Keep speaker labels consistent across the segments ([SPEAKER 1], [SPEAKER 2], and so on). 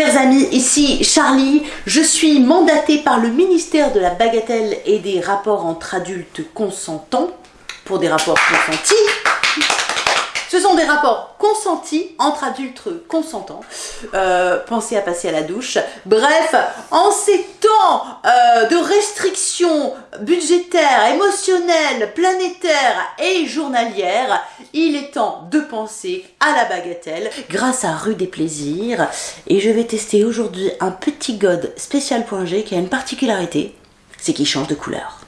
[SPEAKER 1] Chers amis, ici Charlie, je suis mandatée par le ministère de la Bagatelle et des rapports entre adultes consentants pour des rapports consentis. Ce sont des rapports consentis entre adultes consentants. Euh, pensez à passer à la douche. Bref, en ces temps euh, de restrictions budgétaires, émotionnelles, planétaires et journalières, il est temps de penser à la bagatelle grâce à Rue des Plaisirs. Et je vais tester aujourd'hui un petit god spécial.g qui a une particularité, c'est qu'il change de couleur.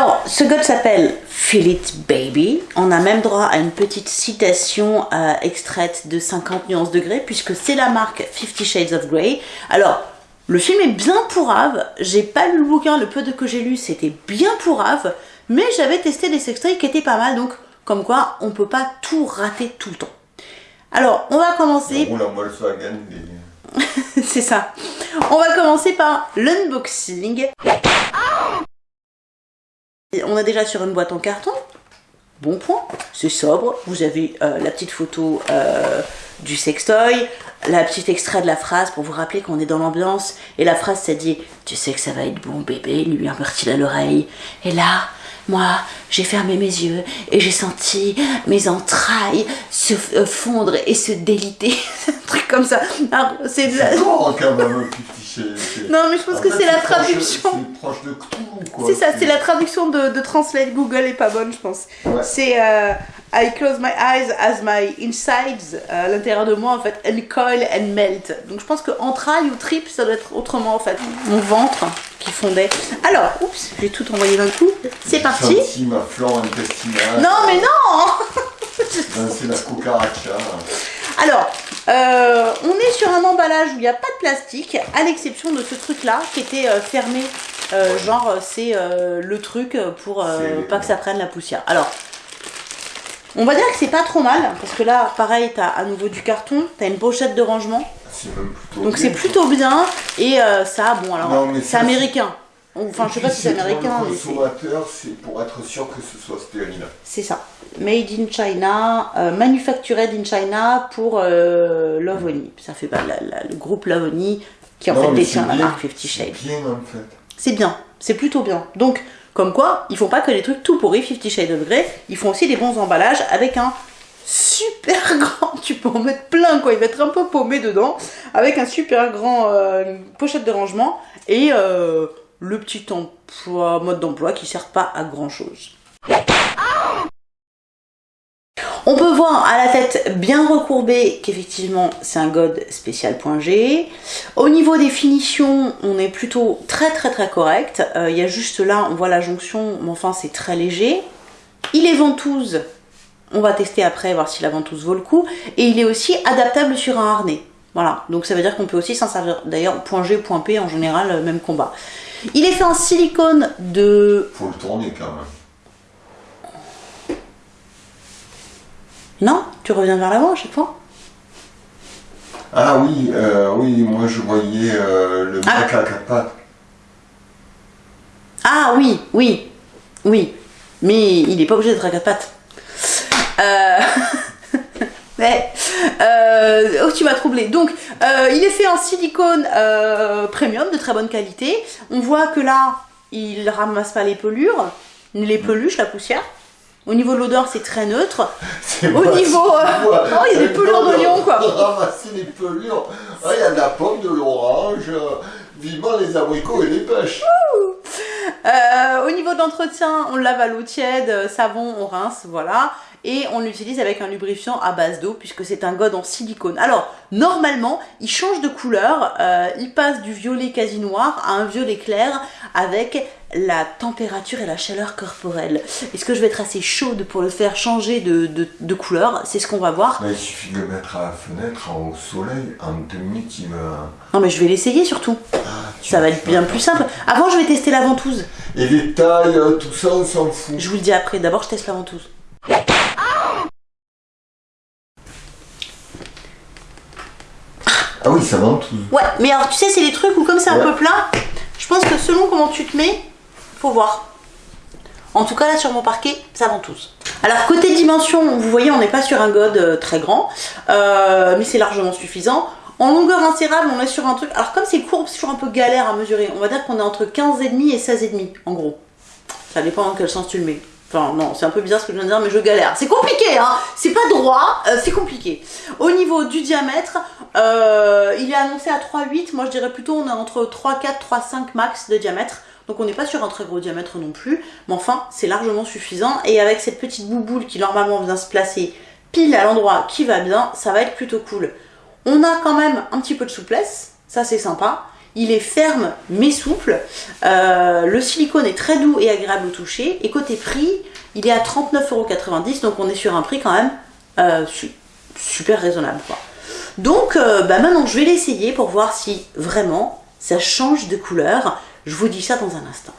[SPEAKER 1] Alors, ce god s'appelle Feel It Baby. On a même droit à une petite citation euh, extraite de 50 nuances degrés, puisque c'est la marque Fifty Shades of Grey. Alors, le film est bien pourrave. J'ai pas lu le bouquin, le peu de que j'ai lu, c'était bien pourrave. Mais j'avais testé des extraits qui étaient pas mal, donc comme quoi on peut pas tout rater tout le temps. Alors, on va commencer. c'est ça. On va commencer par l'unboxing. On a déjà sur une boîte en carton. Bon point, c'est sobre. Vous avez euh, la petite photo euh, du sextoy, la petite extrait de la phrase pour vous rappeler qu'on est dans l'ambiance. Et la phrase, ça dit « Tu sais que ça va être bon bébé », lui murmure-t-il à l'oreille. Et là, moi, j'ai fermé mes yeux et j'ai senti mes entrailles se euh, fondre et se déliter. un truc comme ça.
[SPEAKER 2] C'est de la... quand même,
[SPEAKER 1] non, mais je pense que c'est la traduction.
[SPEAKER 2] C'est proche de quoi.
[SPEAKER 1] C'est ça, c'est la traduction de, de, Translate Google est pas bonne, je pense. C'est euh, I close my eyes as my insides, euh, à l'intérieur de moi, en fait, coil and melt. Donc je pense que entrailles ou trip, ça doit être autrement, en fait. Mon ventre qui fondait. Alors, oups, j'ai tout envoyé d'un coup. C'est parti.
[SPEAKER 2] Senti ma flore intestinale.
[SPEAKER 1] Non, mais non
[SPEAKER 2] ben, C'est la cucaracha.
[SPEAKER 1] Alors, euh, on est sur un emballage où il n'y a pas de plastique, à l'exception de ce truc-là qui était euh, fermé. Euh, genre, c'est le truc pour pas que ça prenne la poussière. Alors, on va dire que c'est pas trop mal, parce que là, pareil, t'as à nouveau du carton, t'as une pochette de rangement. Donc c'est plutôt bien, et ça, bon alors, c'est américain. Enfin, je sais pas si c'est américain.
[SPEAKER 2] Le consommateur, c'est pour être sûr que ce soit stérile.
[SPEAKER 1] C'est ça. Made in China, euh, manufactured in China pour euh, Lovoni. Ça fait pas le groupe Lovoni qui en fait détient la marque Fifty Shades.
[SPEAKER 2] C'est bien en fait.
[SPEAKER 1] C'est bien, c'est plutôt bien. Donc, comme quoi, ils font pas que les trucs tout pourris Fifty Shades of Grey, ils font aussi des bons emballages avec un super grand, tu peux en mettre plein quoi, il va être un peu paumé dedans, avec un super grand euh, pochette de rangement et euh, le petit emploi, mode d'emploi qui sert pas à grand chose. On peut voir à la tête bien recourbée qu'effectivement c'est un god spécial.g. Au niveau des finitions, on est plutôt très très très correct. Euh, il y a juste là, on voit la jonction, mais enfin c'est très léger. Il est ventouse, on va tester après, voir si la ventouse vaut le coup. Et il est aussi adaptable sur un harnais. Voilà, donc ça veut dire qu'on peut aussi s'en servir. D'ailleurs, point G, point P, en général, euh, même combat. Il est fait en silicone de...
[SPEAKER 2] Faut le tourner quand même.
[SPEAKER 1] Non? Tu reviens vers l'avant à chaque fois?
[SPEAKER 2] Ah oui, euh, oui, moi je voyais euh, le ah. à quatre pattes.
[SPEAKER 1] Ah oui, oui, oui. Mais il n'est pas obligé d'être à quatre pattes. Euh... Mais, euh, oh, tu m'as troublé. Donc, euh, il est fait en silicone euh, premium de très bonne qualité. On voit que là, il ramasse pas les pelures, les peluches, la poussière. Au niveau de l'odeur, c'est très neutre. Au niveau. oh, il y a des pelures d'oignon, quoi.
[SPEAKER 2] Ramasser les pelures. Ah, il y a de la pomme, de l'orange. Vivement les abricots et les pêches.
[SPEAKER 1] au niveau d'entretien, on lave à l'eau tiède, savon, on rince, voilà et on l'utilise avec un lubrifiant à base d'eau puisque c'est un god en silicone. Alors normalement il change de couleur, euh, il passe du violet quasi noir à un violet clair avec la température et la chaleur corporelle. Est-ce que je vais être assez chaude pour le faire changer de, couleur? C'est ce qu'on va voir.
[SPEAKER 2] il suffit de le mettre à la fenêtre au soleil, en deux minutes il me...
[SPEAKER 1] Non mais je vais l'essayer surtout. Ah, ça va être bien plus simple. Avant je vais tester la ventouse.
[SPEAKER 2] Et les tailles, tout ça on s'en fout.
[SPEAKER 1] Je vous le dis après, d'abord je teste la ventouse.
[SPEAKER 2] Ça ventouse.
[SPEAKER 1] Ouais, mais alors tu sais, c'est les trucs où comme c'est un peu plat, je pense que selon comment tu te mets, faut voir. En tout cas, là, sur mon parquet, ça ventouse. Alors côté dimension, vous voyez, on n'est pas sur un god euh, très grand, euh, mais c'est largement suffisant. En longueur insérable, on est sur un truc. Alors comme c'est court, c'est toujours un peu galère à mesurer. On va dire qu'on est entre 15,5 et 16,5 en gros. Ça dépend dans quel sens tu le mets. Enfin non, c'est un peu bizarre ce que je viens de dire, mais je galère. C'est compliqué, hein C'est pas droit, euh, c'est compliqué. Au niveau du diamètre, euh, il est annoncé à 3,8. Moi je dirais plutôt on est entre 3,4, 3,5 max de diamètre. Donc on n'est pas sur un très gros diamètre non plus, mais enfin c'est largement suffisant. Et avec cette petite bouboule qui normalement vient se placer pile à l'endroit qui va bien, ça va être plutôt cool. On a quand même un petit peu de souplesse, ça c'est sympa. Il est ferme mais souple. Euh, le silicone est très doux et agréable au toucher. Et côté prix, il est à 39,90€. Donc on est sur un prix quand même euh, super raisonnable. Donc euh, bah maintenant je vais l'essayer pour voir si vraiment ça change de couleur. Je vous dis ça dans un instant.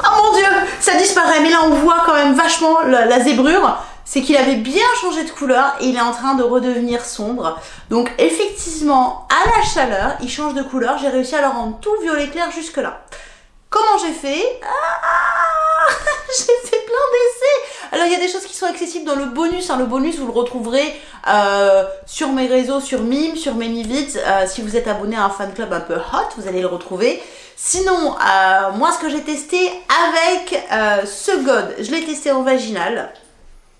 [SPEAKER 1] Oh mon dieu, ça disparaît. Mais là on voit quand même vachement la zébrure c'est qu'il avait bien changé de couleur et il est en train de redevenir sombre. Donc effectivement, à la chaleur, il change de couleur. J'ai réussi à le rendre tout violet clair jusque là. Comment j'ai fait? Ah, J'ai fait plein d'essais Alors il y a des choses qui sont accessibles dans le bonus. Hein. Le bonus, vous le retrouverez euh, sur mes réseaux, sur Mime, sur ManyVids. Euh, si vous êtes abonné à un fan club un peu hot, vous allez le retrouver. Sinon, euh, moi ce que j'ai testé avec ce God, je l'ai testé en vaginal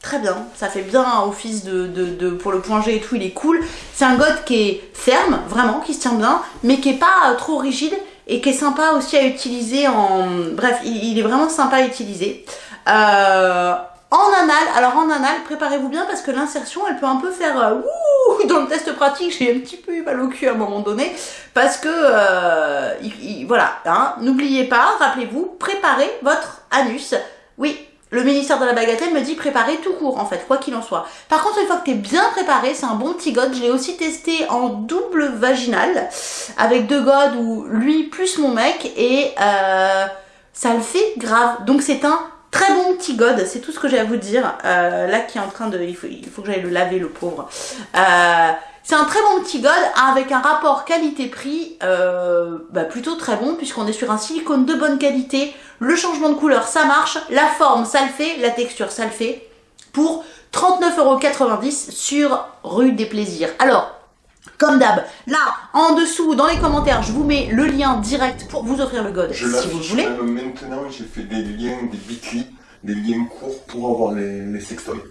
[SPEAKER 1] très bien. Ça fait bien office de, pour le point G et tout, il est cool. C'est un god qui est ferme, vraiment, qui se tient bien, mais qui est pas euh, trop rigide et qui est sympa aussi à utiliser en... Bref, il, est vraiment sympa à utiliser. Euh, en anal, alors en anal, préparez-vous bien parce que l'insertion, elle peut un peu faire euh, ouh, dans le test pratique, j'ai un petit peu eu mal au cul à un moment donné parce que voilà, hein, n'oubliez pas, rappelez-vous, préparez votre anus. Oui, le ministère de la bagatelle me dit préparer tout court en fait, quoi qu'il en soit. Par contre, une fois que tu es bien préparé, c'est un bon petit god. Je l'ai aussi testé en double vaginal avec deux gods ou lui plus mon mec et euh, ça le fait grave. Donc c'est un très bon petit god, c'est tout ce que j'ai à vous dire. Euh, là qui est en train de... Il faut, il faut que j'aille le laver le pauvre. Euh, c'est un très bon petit god avec un rapport qualité-prix bah, plutôt très bon puisqu'on est sur un silicone de bonne qualité. Le changement de couleur, ça marche. La forme, ça le fait. La texture, ça le fait. Pour 39,90€ sur Rue des Plaisirs. Alors, comme d'hab, là, en dessous, dans les commentaires, je vous mets le lien direct pour vous offrir le god si vous voulez.
[SPEAKER 2] Maintenant, j'ai fait des liens, des bit.ly, des liens courts pour avoir les, les sextoys.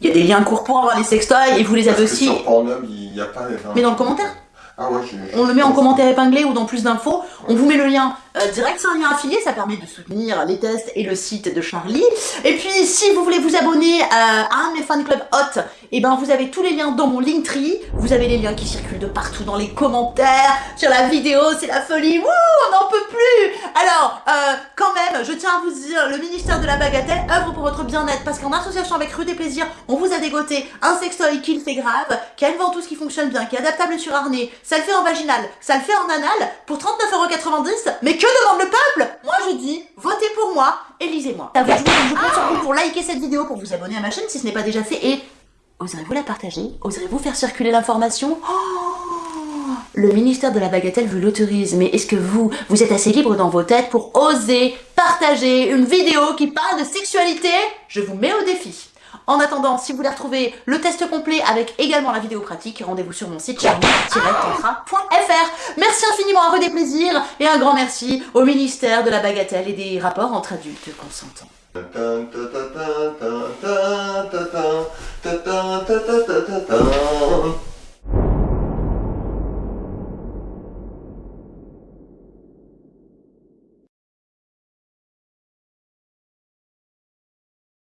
[SPEAKER 1] Il y a des liens courts pour avoir les sextoys et vous les avez aussi.
[SPEAKER 2] Sur Pornhub, il n'y a pas les...
[SPEAKER 1] Mais dans le commentaire
[SPEAKER 2] ah ouais,
[SPEAKER 1] On le met en commentaire épinglé ou dans plus d'infos. On vous met le lien euh, direct, c'est un lien affilié, ça permet de soutenir les tests et le site de Charlie. Et puis, si vous voulez vous abonner à un de mes fan clubs hot, et eh ben vous avez tous les liens dans mon Linktree. Vous avez les liens qui circulent de partout dans les commentaires, sur la vidéo, c'est la folie. Wouh, on n'en peut plus Alors, euh, quand même, je tiens à vous dire, le ministère de la Bagatelle œuvre pour votre bien-être parce qu'en association avec Rue des Plaisirs, on vous a dégoté un sextoy qui le fait grave, qui a une ventouse qui fonctionne bien, qui est adaptable sur harnais, ça le fait en vaginal, ça le fait en anal, pour 39,90€, mais demande le peuple. Moi je dis, votez pour moi, élisez-moi. Je vous compte sur vous pour liker cette vidéo, pour vous abonner à ma chaîne si ce n'est pas déjà fait, et oserez-vous la partager? Oserez-vous faire circuler l'information? Oh Le ministère de la Bagatelle vous l'autorise, mais est-ce que vous, vous êtes assez libre dans vos têtes pour oser partager une vidéo qui parle de sexualité? Je vous mets au défi. En attendant, si vous voulez retrouver le test complet avec également la vidéo pratique, rendez-vous sur mon site charlie-tantra.fr. Merci infiniment à Redé Plaisir et un grand merci au ministère de la Bagatelle et des rapports entre adultes consentants.